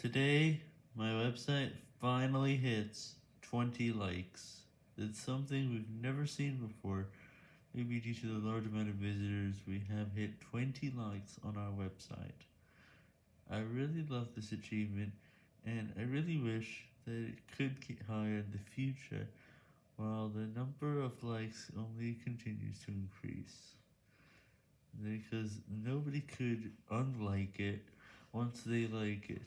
Today, my website finally hits 20 likes. It's something we've never seen before. Maybe due to the large amount of visitors, we have hit 20 likes on our website. I really love this achievement, and I really wish that it could get higher in the future, while the number of likes only continues to increase. Because nobody could unlike it once they like it.